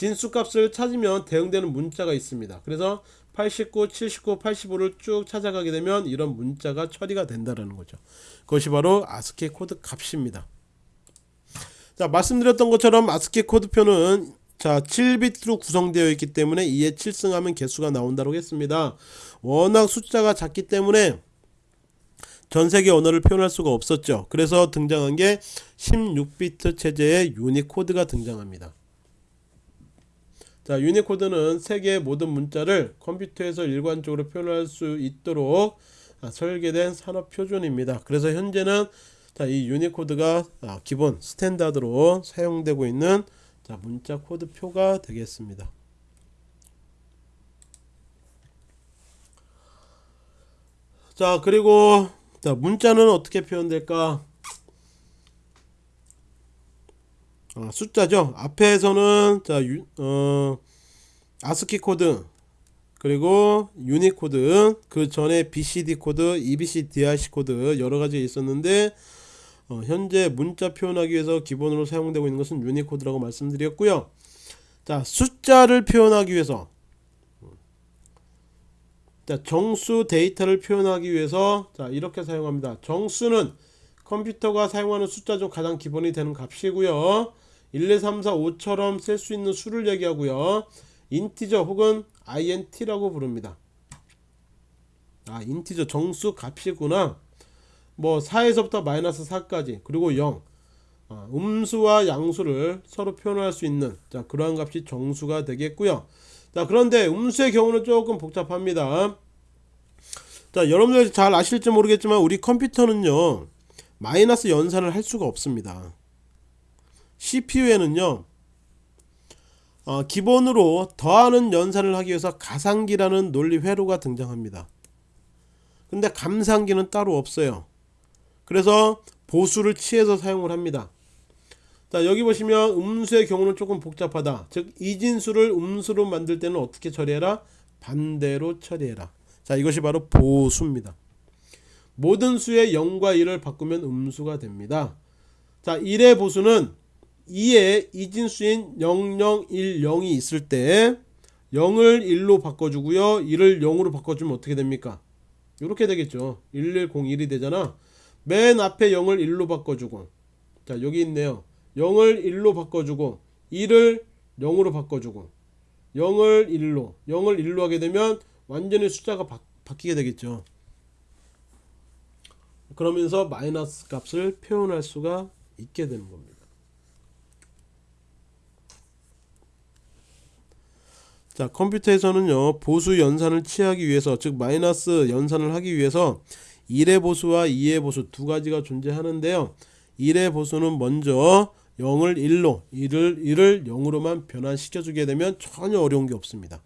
진수값을 찾으면 대응되는 문자가 있습니다. 그래서 89, 79, 85를 쭉 찾아가게 되면 이런 문자가 처리가 된다는 거죠. 그것이 바로 아스키 코드 값입니다. 자, 말씀드렸던 것처럼 아스키 코드표는 자 7비트로 구성되어 있기 때문에 2에 7승하면 개수가 나온다고 했습니다. 워낙 숫자가 작기 때문에 전세계 언어를 표현할 수가 없었죠. 그래서 등장한 게 16비트 체제의 유니코드가 등장합니다. 자 유니코드는 세계의 모든 문자를 컴퓨터에서 일관적으로 표현할 수 있도록 아, 설계된 산업 표준입니다. 그래서 현재는 자, 이 유니코드가 아, 기본 standard로 사용되고 있는 자, 문자 코드표가 되겠습니다. 자 그리고 자 문자는 어떻게 표현될까 아, 숫자죠 앞에서는 자 유, 어, 아스키 코드 그리고 유니코드 그 전에 BCD 코드, EBCDIC 코드 여러 가지 있었는데 어, 현재 문자 표현하기 위해서 기본으로 사용되고 있는 것은 유니코드라고 말씀드렸고요. 자 숫자를 표현하기 위해서 자 정수 데이터를 표현하기 위해서 자 이렇게 사용합니다. 정수는 컴퓨터가 사용하는 숫자 중 가장 기본이 되는 값이고요. 1, 2, 3, 4, 5처럼 쓸 수 있는 수를 얘기하고요. 인티저 혹은 int라고 부릅니다. 아 인티저 정수 값이구나. 뭐 4에서부터 마이너스 4까지 그리고 0 어, 음수와 양수를 서로 표현할 수 있는 자 그러한 값이 정수가 되겠고요. 자 그런데 음수의 경우는 조금 복잡합니다. 자 여러분들 잘 아실지 모르겠지만 우리 컴퓨터는요 마이너스 연산을 할 수가 없습니다. CPU에는요 어, 기본으로 더하는 연산을 하기 위해서 가상기라는 논리 회로가 등장합니다. 근데 감상기는 따로 없어요. 그래서 보수를 취해서 사용을 합니다. 자 여기 보시면 음수의 경우는 조금 복잡하다. 즉 이진수를 음수로 만들 때는 어떻게 처리해라? 반대로 처리해라. 자 이것이 바로 보수입니다. 모든 수의 0과 1을 바꾸면 음수가 됩니다. 자 1의 보수는 2에 이진수인 0010이 있을 때 0을 1로 바꿔주고요 1을 0으로 바꿔주면 어떻게 됩니까? 이렇게 되겠죠. 1101이 되잖아. 맨 앞에 0을 1로 바꿔주고 자 여기 있네요. 0을 1로 바꿔주고 1을 0으로 바꿔주고 0을 1로 0을 1로 하게 되면 완전히 숫자가 바, 바뀌게 되겠죠 그러면서 마이너스 값을 표현할 수가 있게 되는 겁니다. 자 컴퓨터에서는요 보수 연산을 취하기 위해서 즉 마이너스 연산을 하기 위해서 1의 보수와 2의 보수 두 가지가 존재하는데요. 1의 보수는 먼저 0을 1로 1을 1을 0으로만 변환시켜 주게 되면 전혀 어려운 게 없습니다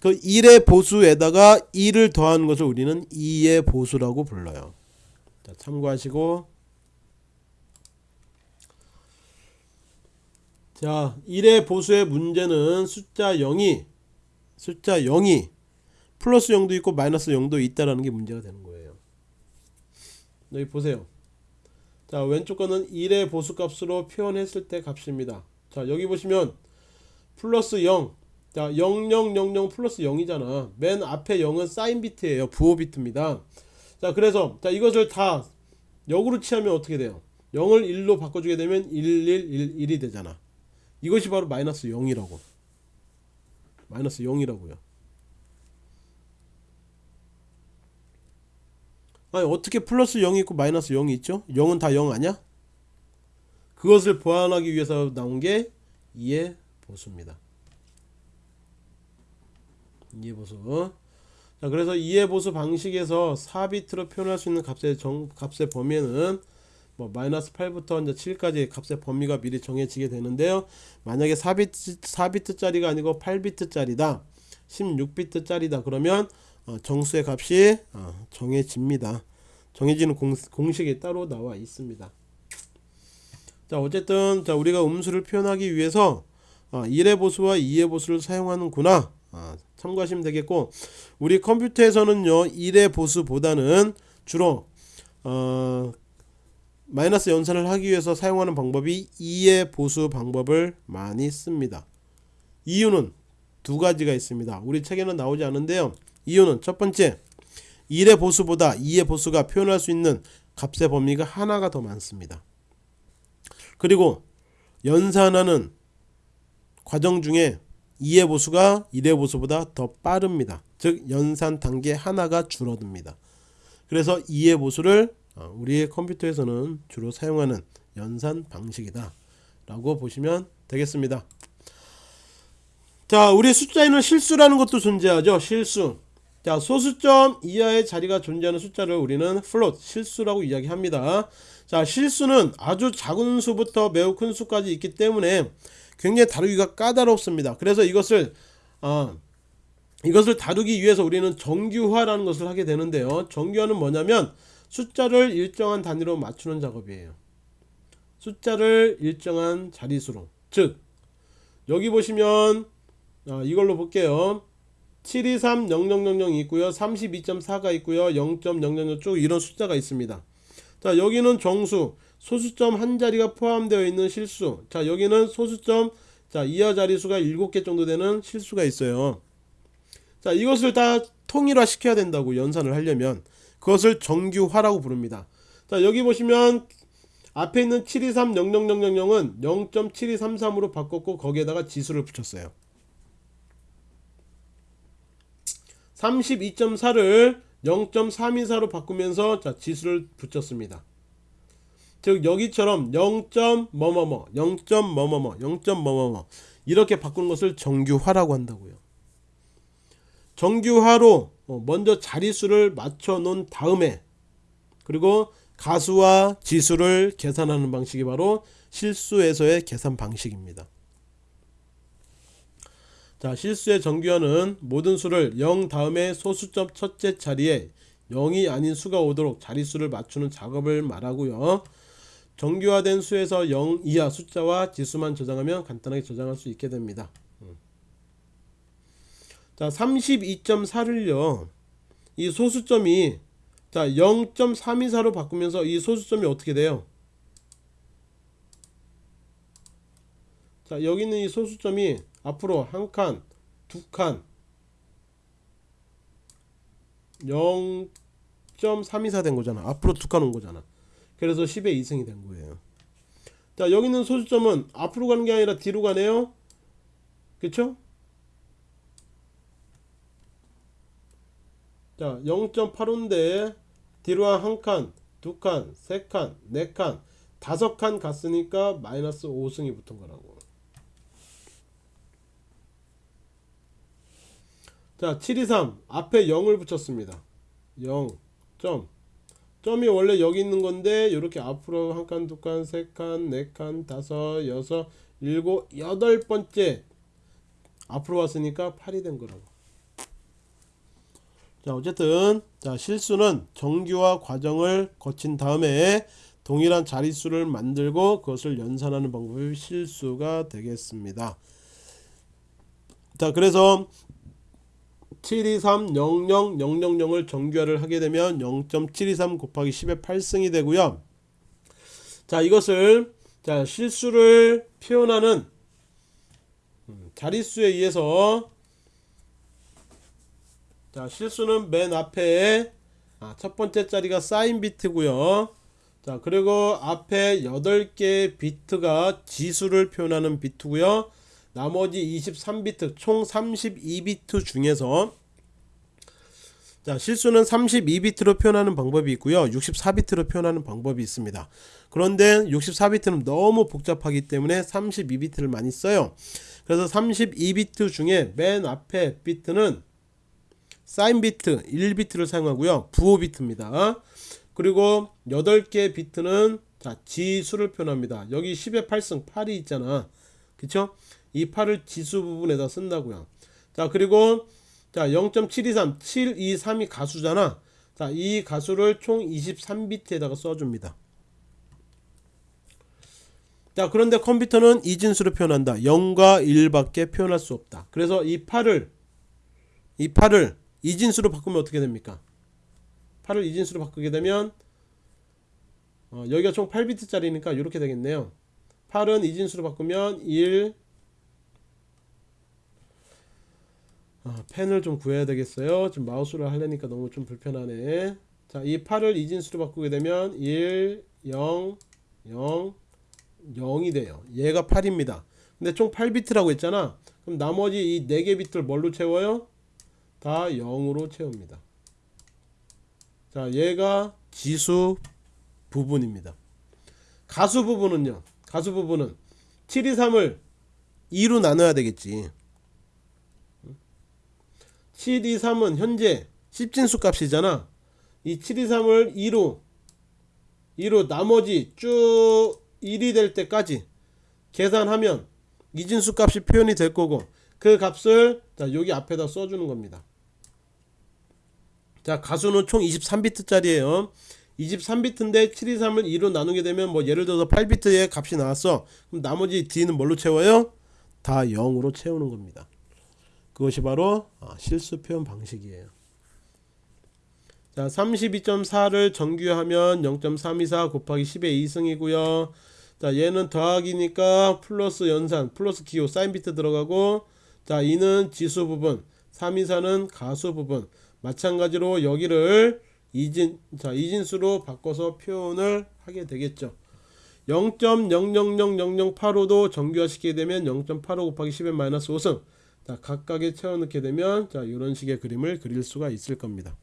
그 1의 보수에다가 1을 더하는 것을 우리는 2의 보수라고 불러요. 자, 참고하시고. 자 1의 보수의 문제는 숫자 0이 숫자 0이 플러스 0도 있고 마이너스 0도 있다라는 게 문제가 되는 거예요. 여기 보세요. 자 왼쪽 거는 1의 보수값으로 표현했을 때 값입니다. 자 여기 보시면 플러스 0 자, 0000 플러스 0이잖아. 맨 앞에 0은 사인 비트예요. 부호 비트입니다. 자, 그래서 자, 이것을 다 역으로 취하면 어떻게 돼요? 0을 1로 바꿔주게 되면 1111이 되잖아. 이것이 바로 마이너스 0이라고 마이너스 0이라고요 아니 어떻게 플러스 0이 있고 마이너스 0이 있죠 0은 다 0 아냐 그것을 보완하기 위해서 나온 게 2의 보수입니다 2의 보수 자 그래서 2의 보수 방식에서 4비트로 표현할 수 있는 값의 정, 값의 범위는 뭐 마이너스 8부터 이제 7까지 값의 범위가 미리 정해지게 되는데요. 만약에 4비트 4비트 짜리가 아니고 8비트 짜리다. 16비트 짜리다. 그러면 어, 정수의 값이 어, 정해집니다. 정해지는 공, 공식이 따로 나와 있습니다. 자 어쨌든 자 우리가 음수를 표현하기 위해서 어, 1의 보수와 2의 보수를 사용하는구나 어, 참고하시면 되겠고 우리 컴퓨터에서는요 1의 보수보다는 주로 어, 마이너스 연산을 하기 위해서 사용하는 방법이 2의 보수 방법을 많이 씁니다. 이유는 두 가지가 있습니다. 우리 책에는 나오지 않은데요. 이유는 첫 번째 1의 보수보다 2의 보수가 표현할 수 있는 값의 범위가 하나가 더 많습니다. 그리고 연산하는 과정 중에 2의 보수가 1의 보수보다 더 빠릅니다. 즉 연산 단계 하나가 줄어듭니다. 그래서 2의 보수를 어, 우리의 컴퓨터에서는 주로 사용하는 연산 방식이다 라고 보시면 되겠습니다 자 우리 숫자에는 실수라는 것도 존재하죠 실수 자 소수점 이하의 자리가 존재하는 숫자를 우리는 float 실수라고 이야기합니다 자 실수는 아주 작은 수부터 매우 큰 수까지 있기 때문에 굉장히 다루기가 까다롭습니다. 그래서 이것을 어, 이것을 다루기 위해서 우리는 정규화라는 것을 하게 되는데요. 정규화는 뭐냐면 숫자를 일정한 단위로 맞추는 작업이에요. 숫자를 일정한 자릿수로. 즉 여기 보시면 아, 이걸로 볼게요. 7230000이 있고요. 32.4가 있고요. 0.00쭉 이런 숫자가 있습니다. 자 여기는 정수 소수점 한 자리가 포함되어 있는 실수. 자 여기는 소수점 자 이하 자리수가 7개 정도 되는 실수가 있어요. 자 이것을 다 통일화 시켜야 된다고 연산을 하려면 그것을 정규화라고 부릅니다. 자 여기 보시면 앞에 있는 7230000은 0.7233으로 바꿨고 거기에다가 지수를 붙였어요. 32.4를 0.324로 바꾸면서 자 지수를 붙였습니다. 즉 여기처럼 0. 뭐뭐뭐 0. 뭐뭐뭐 0. 뭐뭐뭐 이렇게 바꾸는 것을 정규화라고 한다고요. 정규화로 어, 먼저 자릿수를 맞춰 놓은 다음에 그리고 가수와 지수를 계산하는 방식이 바로 실수에서의 계산 방식입니다. 자 실수의 정규화는 모든 수를 0 다음에 소수점 첫째 자리에 0이 아닌 수가 오도록 자릿수를 맞추는 작업을 말하고요. 정규화된 수에서 0 이하 숫자와 지수만 저장하면 간단하게 저장할 수 있게 됩니다. 음. 자 32.4를요. 이 소수점이 자 0.324로 바꾸면서 이 소수점이 어떻게 돼요? 자 여기 있는 이 소수점이 앞으로 한 칸, 두 칸, 0.324 된 거잖아. 앞으로 두 칸 온 거잖아. 그래서 10의 2승이 된 거예요. 자, 여기 있는 소수점은 앞으로 가는 게 아니라 뒤로 가네요. 그쵸? 자, 0.85인데 뒤로 한 칸, 두 칸, 세 칸, 네 칸, 다섯 칸 갔으니까 마이너스 5승이 붙은 거라고. 자, 723 앞에 0을 붙였습니다. 0 점. 점이 원래 여기 있는 건데 이렇게 앞으로 한 칸, 두 칸, 세 칸, 네 칸, 다섯, 여섯, 일곱, 여덟 번째 앞으로 왔으니까 8이 된 거라고. 자, 어쨌든 자, 실수는 정규화 과정을 거친 다음에 동일한 자릿수를 만들고 그것을 연산하는 방법이 실수가 되겠습니다. 자, 그래서 7230000을 정규화를 하게 되면 0.723 곱하기 10의 8승이 되고요. 자 이것을 자 실수를 표현하는 음, 자릿수에 의해서 자 실수는 맨 앞에 아, 첫 번째 자리가 사인 비트고요. 자 그리고 앞에 8개 비트가 지수를 표현하는 비트고요. 나머지 23비트 총 32비트 중에서 자 실수는 32비트로 표현하는 방법이 있고요. 64비트로 표현하는 방법이 있습니다. 그런데 64비트는 너무 복잡하기 때문에 32비트를 많이 써요. 그래서 32비트 중에 맨 앞에 비트는 사인 비트 1비트를 사용하고요. 부호 비트입니다. 그리고 8개 비트는 자 지수를 표현합니다. 여기 10의 8승 8이 있잖아. 그쵸 이 8을 지수 부분에다 쓴다고요. 자 그리고 자 0.723 723이 가수잖아. 자 이 가수를 총 23비트에다가 써줍니다. 자 그런데 컴퓨터는 이진수로 표현한다. 0과 1밖에 표현할 수 없다. 그래서 이 8을 이 8을 이진수로 바꾸면 어떻게 됩니까? 8을 이진수로 바꾸게 되면 어, 여기가 총 8비트짜리니까 이렇게 되겠네요. 8은 이진수로 바꾸면 1, 아, 펜을 좀 구해야 되겠어요. 지금 마우스로 하려니까 너무 좀 불편하네. 자이 8을 이진수로 바꾸게 되면 1 0 0 0이 돼요. 얘가 8입니다. 근데 총 8비트라고 했잖아. 그럼 나머지 이 4개 비트를 뭘로 채워요? 다 0으로 채웁니다. 자 얘가 지수 부분입니다. 가수 부분은요. 가수 부분은 7 2 3을 2로 나눠야 되겠지 723은 현재 10진수 값이잖아. 이 723을 2로 2로 나머지 쭉 1이 될 때까지 계산하면 이진수 값이 표현이 될 거고 그 값을 자 여기 앞에다 써주는 겁니다. 자 가수는 총 23비트 짜리에요. 23비트인데 723을 2로 나누게 되면 뭐 예를 들어서 8비트의 값이 나왔어. 그럼 나머지 D는 뭘로 채워요? 다 0으로 채우는 겁니다 그것이 바로 아, 실수 표현 방식이에요. 자 32.4를 정규하면 0.324 곱하기 10의 2승이고요. 자 얘는 더하기니까 플러스 연산 플러스 기호 사인 비트 들어가고 자 이는 지수 부분 324는 가수 부분. 마찬가지로 여기를 이진 자 이진수로 바꿔서 표현을 하게 되겠죠. 0.000085도 정규화 시키게 되면 0.85 곱하기 10의 마이너스 5승 자 각각에 채워 넣게 되면 자 이런 식의 그림을 그릴 수가 있을 겁니다.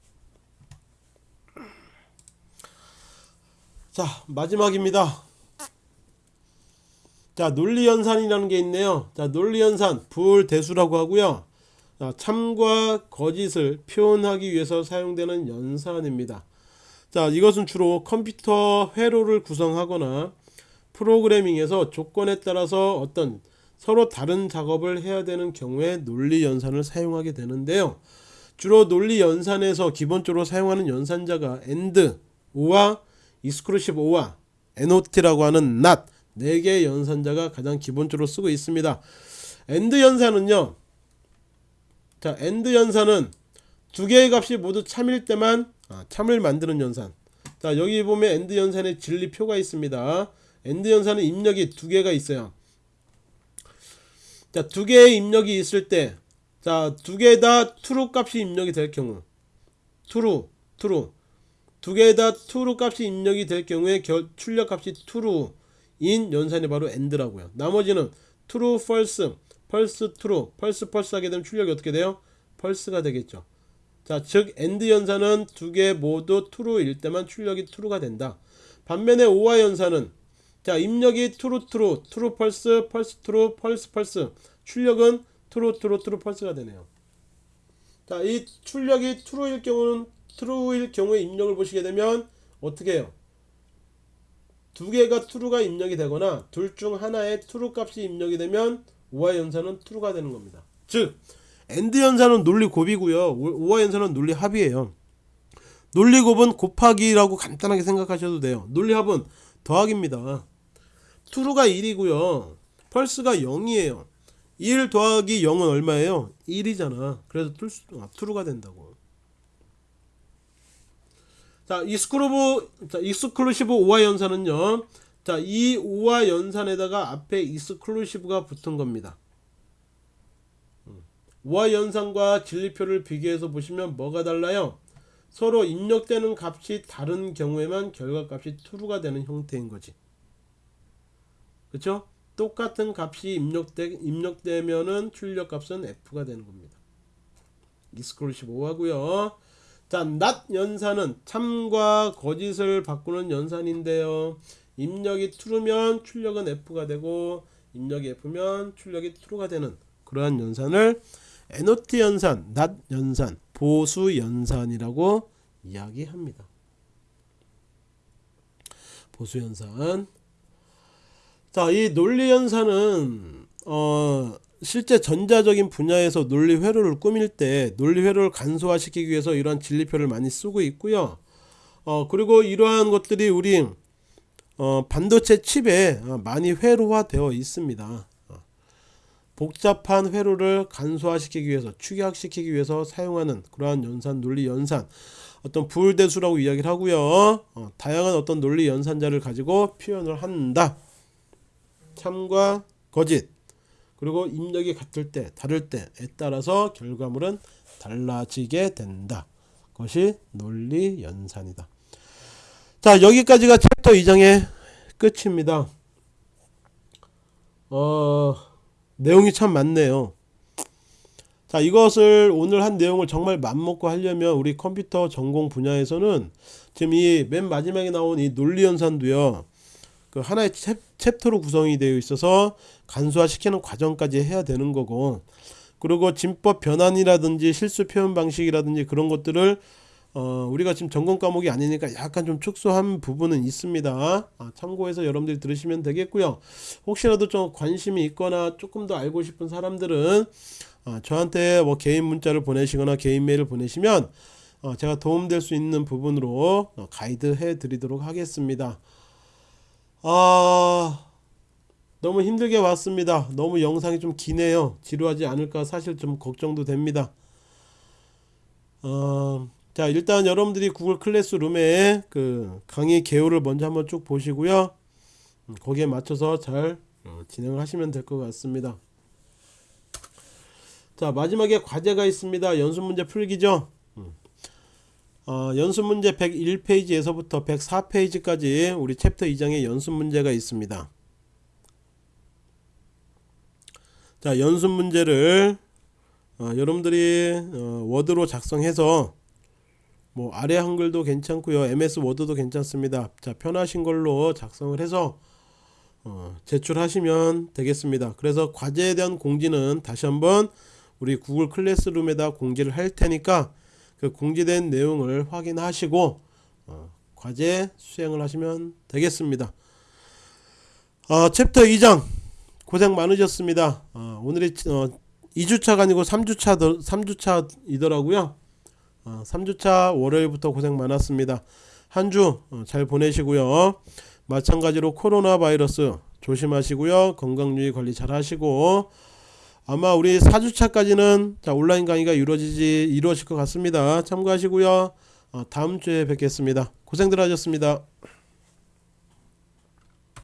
자 마지막입니다. 자 논리연산이라는 게 있네요. 자 논리연산 불대수라고 하고요. 자, 참과 거짓을 표현하기 위해서 사용되는 연산입니다. 자 이것은 주로 컴퓨터 회로를 구성하거나 프로그래밍에서 조건에 따라서 어떤 서로 다른 작업을 해야 되는 경우에 논리 연산을 사용하게 되는데요. 주로 논리 연산에서 기본적으로 사용하는 연산자가 AND, O와 exclusive O와 NOT라고 하는 NOT 4개의 연산자가 가장 기본적으로 쓰고 있습니다. AND 연산은요 자 AND 연산은 두 개의 값이 모두 참일 때만 아, 참을 만드는 연산. 자 여기 보면 AND 연산의 진리표가 있습니다. AND 연산은 입력이 두 개가 있어요 자 두 개의 입력이 있을 때 자 두 개 다 true 값이 입력이 될 경우 true true 두 개 다 true 값이 입력이 될 경우에 결, 출력 값이 true 인 연산이 바로 AND라고요. 나머지는 true false false true false false 하게 되면 출력이 어떻게 돼요? false가 되겠죠. 자즉 AND 연산은 두 개 모두 true일 때만 출력이 true가 된다. 반면에 OR 연산은 자 입력이 true true true false false true false false 출력은 true true true false가 되네요 자 이 출력이 true일 경우는 true일 경우에 입력을 보시게 되면 어떻게 해요 두 개가 true가 입력이 되거나 둘 중 하나의 true 값이 입력이 되면 OR 연산은 true가 되는 겁니다. 즉 AND 연산은 논리 곱이고요. OR 연산은 논리 합이에요. 논리 곱은 곱하기라고 간단하게 생각하셔도 돼요. 논리 합은 더하기입니다. True가 1이고요. false가 0이에요. 1 더하기 0은 얼마예요? 1이잖아. 그래서 true가 된다고. 자, exclusive 자, exclusive OR 연산은요. 자, 이 OR 연산에다가 앞에 exclusive가 붙은 겁니다. OR 연산과 진리표를 비교해서 보시면 뭐가 달라요? 서로 입력되는 값이 다른 경우에만 결과값이 true가 되는 형태인 거지. 그렇죠? 똑같은 값이 입력되, 입력되면은 출력값은 F가 되는 겁니다. exclusive OR하고요. 자, not 연산은 참과 거짓을 바꾸는 연산인데요. 입력이 true면 출력은 F가 되고 입력이 F면 출력이 true가 되는 그러한 연산을 NOT 연산, not 연산, 보수 연산이라고 이야기합니다. 보수 연산. 자, 이 논리 연산은 어 실제 전자적인 분야에서 논리 회로를 꾸밀 때 논리 회로를 간소화시키기 위해서 이러한 진리표를 많이 쓰고 있고요. 어 그리고 이러한 것들이 우리 어, 반도체 칩에 어, 많이 회로화되어 있습니다. 어, 복잡한 회로를 간소화시키기 위해서 축약시키기 위해서 사용하는 그러한 연산 논리 연산 어떤 불대수라고 이야기를 하고요. 어, 다양한 어떤 논리 연산자를 가지고 표현을 한다. 참과 거짓 그리고 입력이 같을 때 다를 때에 따라서 결과물은 달라지게 된다. 그것이 논리 연산이다. 자 여기까지가 챕터 2장의 끝입니다 어 내용이 참 많네요 자 이것을 오늘 한 내용을 정말 맘먹고 하려면 우리 컴퓨터 전공 분야에서는 지금 이 맨 마지막에 나온 이 논리연산도요 그 하나의 챕, 챕터로 구성이 되어 있어서 간소화 시키는 과정까지 해야 되는 거고 그리고 진법 변환이라든지 실수 표현 방식이라든지 그런 것들을 어, 우리가 지금 전공 과목이 아니니까 약간 좀 축소한 부분은 있습니다. 아, 참고해서 여러분들이 들으시면 되겠고요. 혹시라도 좀 관심이 있거나 조금 더 알고 싶은 사람들은 아, 저한테 뭐 개인 문자를 보내시거나 개인 메일을 보내시면 어, 제가 도움될 수 있는 부분으로 어, 가이드 해 드리도록 하겠습니다. 아 너무 힘들게 왔습니다. 너무 영상이 좀 기네요. 지루하지 않을까 사실 좀 걱정도 됩니다. 어, 자 일단 여러분들이 구글 클래스룸에 그 강의 개요를 먼저 한번 쭉 보시고요. 음, 거기에 맞춰서 잘 어, 진행을 하시면 될 것 같습니다. 자 마지막에 과제가 있습니다. 연습 문제 풀기죠. 음. 어, 연습 문제 101페이지에서부터 104페이지까지 우리 챕터 2장의 연습 문제가 있습니다. 자 연습 문제를 어, 여러분들이 어, 워드로 작성해서 뭐 아래 한글도 괜찮고요 MS 워드도 괜찮습니다 자 편하신 걸로 작성을 해서 어, 제출하시면 되겠습니다 그래서 과제에 대한 공지는 다시 한번 우리 구글 클래스룸에다 공지를 할 테니까 그 공지된 내용을 확인하시고 어, 과제 수행을 하시면 되겠습니다 어, 챕터 2장 고생 많으셨습니다 어, 오늘이 어, 2주차가 아니고 3주차 3주차이더라고요 어, 3주차 월요일부터 고생 많았습니다. 한 주 잘 보내시고요. 마찬가지로 코로나 바이러스 조심하시고요. 건강 유의 관리 잘 하시고 아마 우리 4주차까지는 자, 온라인 강의가 이루어지지 이루어질 것 같습니다. 참고하시고요. 어, 다음 주에 뵙겠습니다. 고생들 하셨습니다.